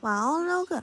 哇哦，六个！